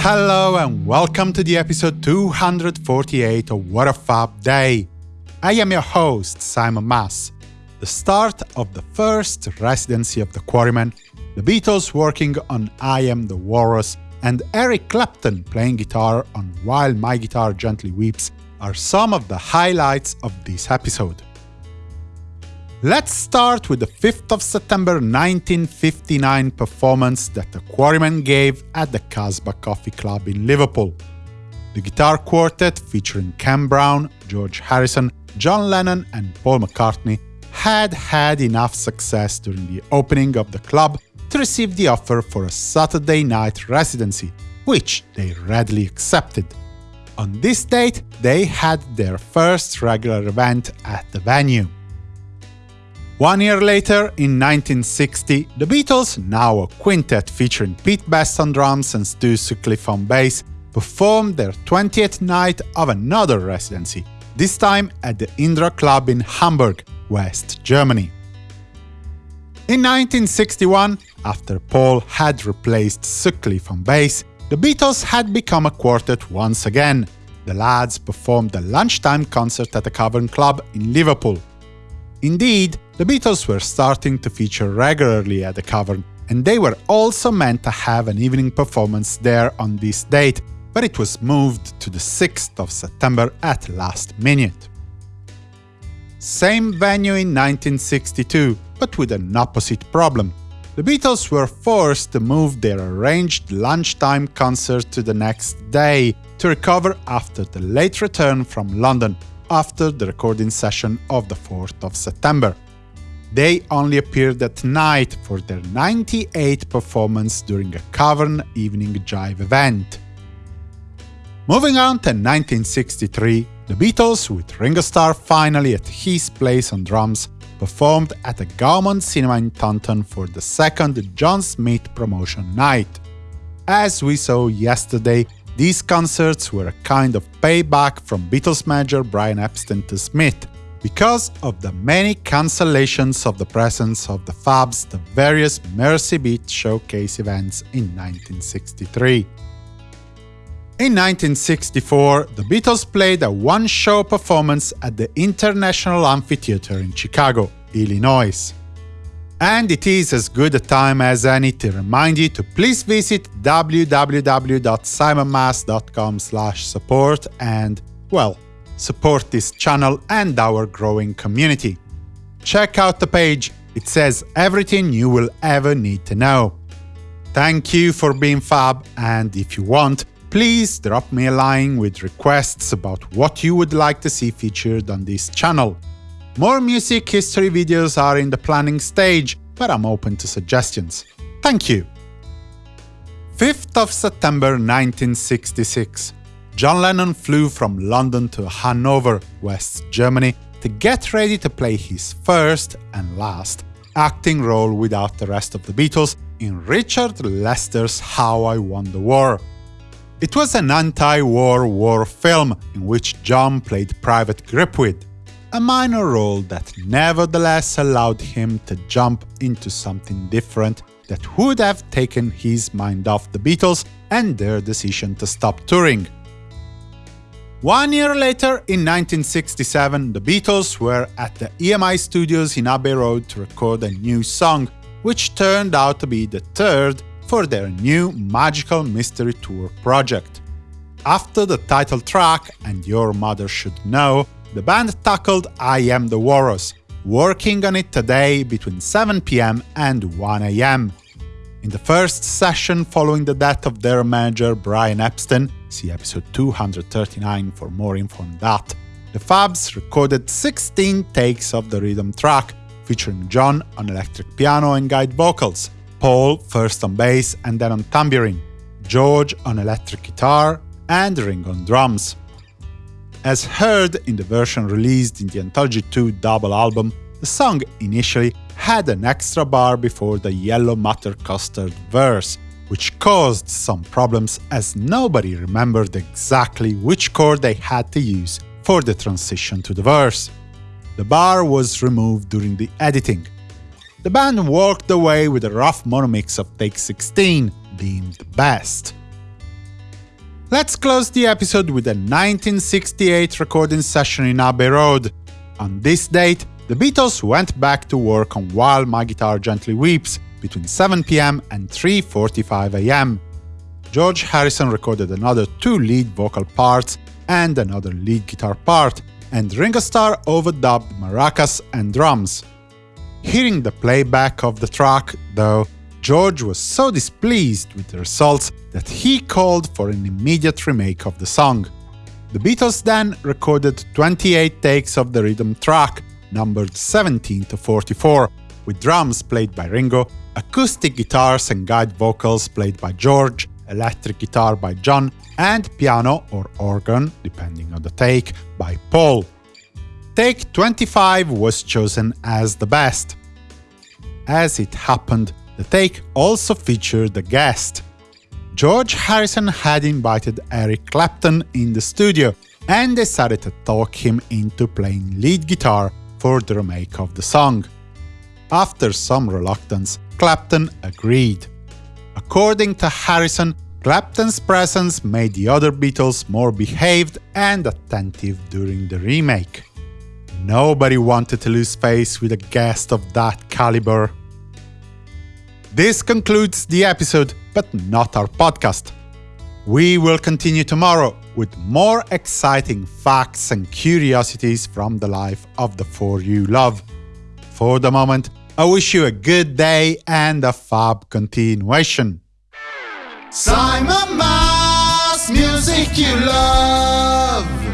Hello and welcome to the episode 248 of What a Fab Day. I am your host, Simon Mas. The start of the first residency of the Quarrymen, the Beatles working on I Am the Walrus, and Eric Clapton playing guitar on While My Guitar Gently Weeps are some of the highlights of this episode. Let's start with the 5th of September 1959 performance that the Quarrymen gave at the Casbah Coffee Club in Liverpool. The guitar quartet featuring Ken Brown, George Harrison, John Lennon and Paul McCartney had had enough success during the opening of the club to receive the offer for a Saturday night residency, which they readily accepted. On this date, they had their first regular event at the venue. One year later, in 1960, the Beatles, now a quintet featuring Pete Best on drums and Stu Sutcliffe on bass, performed their 20th night of another residency, this time at the Indra Club in Hamburg, West Germany. In 1961, after Paul had replaced Sutcliffe on bass, the Beatles had become a quartet once again. The lads performed a lunchtime concert at the Cavern Club in Liverpool. Indeed, the Beatles were starting to feature regularly at the Cavern, and they were also meant to have an evening performance there on this date, but it was moved to the 6th of September at last minute. Same venue in 1962, but with an opposite problem. The Beatles were forced to move their arranged lunchtime concert to the next day to recover after the late return from London, after the recording session of the 4th of September. They only appeared at night for their 98th performance during a Cavern Evening Jive event. Moving on to 1963, the Beatles, with Ringo Starr finally at his place on drums, performed at the Gaumont Cinema in Taunton for the second John Smith promotion night. As we saw yesterday, these concerts were a kind of payback from Beatles manager Brian Epstein to Smith, because of the many cancellations of the presence of the Fabs the various Mersey Beat showcase events in 1963. In 1964, the Beatles played a one-show performance at the International Amphitheatre in Chicago, Illinois. And it is as good a time as any to remind you to please visit www.simonmas.com support and, well, support this channel and our growing community. Check out the page, it says everything you will ever need to know. Thank you for being fab, and if you want, please drop me a line with requests about what you would like to see featured on this channel. More music history videos are in the planning stage, but I'm open to suggestions. Thank you! 5th of September 1966 John Lennon flew from London to Hanover, West Germany, to get ready to play his first and last acting role without the rest of the Beatles in Richard Lester's How I Won the War. It was an anti-war war film in which John played Private Gripweed, a minor role that nevertheless allowed him to jump into something different that would have taken his mind off the Beatles and their decision to stop touring. One year later, in 1967, the Beatles were at the EMI studios in Abbey Road to record a new song, which turned out to be the third for their new Magical Mystery Tour project. After the title track, and Your Mother Should Know, the band tackled I Am the Walrus, working on it today between 7pm and 1am. In the first session following the death of their manager Brian Epstein, see episode 239 for more info on that, the Fabs recorded 16 takes of the rhythm track, featuring John on electric piano and guide vocals, Paul first on bass and then on tambourine, George on electric guitar, and Ringo on drums. As heard in the version released in the Anthology 2 double album, the song initially had an extra bar before the Yellow Matter Custard verse, which caused some problems as nobody remembered exactly which chord they had to use for the transition to the verse. The bar was removed during the editing. The band walked away with a rough mono mix of take 16, deemed best. Let's close the episode with a 1968 recording session in Abbey Road. On this date, the Beatles went back to work on While My Guitar Gently Weeps between 7 pm and 3.45 am. George Harrison recorded another two lead vocal parts and another lead guitar part, and Ringo Starr overdubbed maracas and drums. Hearing the playback of the track, though, George was so displeased with the results that he called for an immediate remake of the song. The Beatles then recorded 28 takes of the rhythm track, numbered 17 to 44, with drums played by Ringo, acoustic guitars and guide vocals played by George, electric guitar by John, and piano or organ, depending on the take, by Paul. Take 25 was chosen as the best. As it happened, the take also featured a guest. George Harrison had invited Eric Clapton in the studio and decided to talk him into playing lead guitar for the remake of the song. After some reluctance, Clapton agreed. According to Harrison, Clapton's presence made the other Beatles more behaved and attentive during the remake. Nobody wanted to lose face with a guest of that caliber. This concludes the episode, but not our podcast. We will continue tomorrow with more exciting facts and curiosities from the life of the four you love. For the moment, I wish you a good day and a fab continuation. Simon Mas, music you love.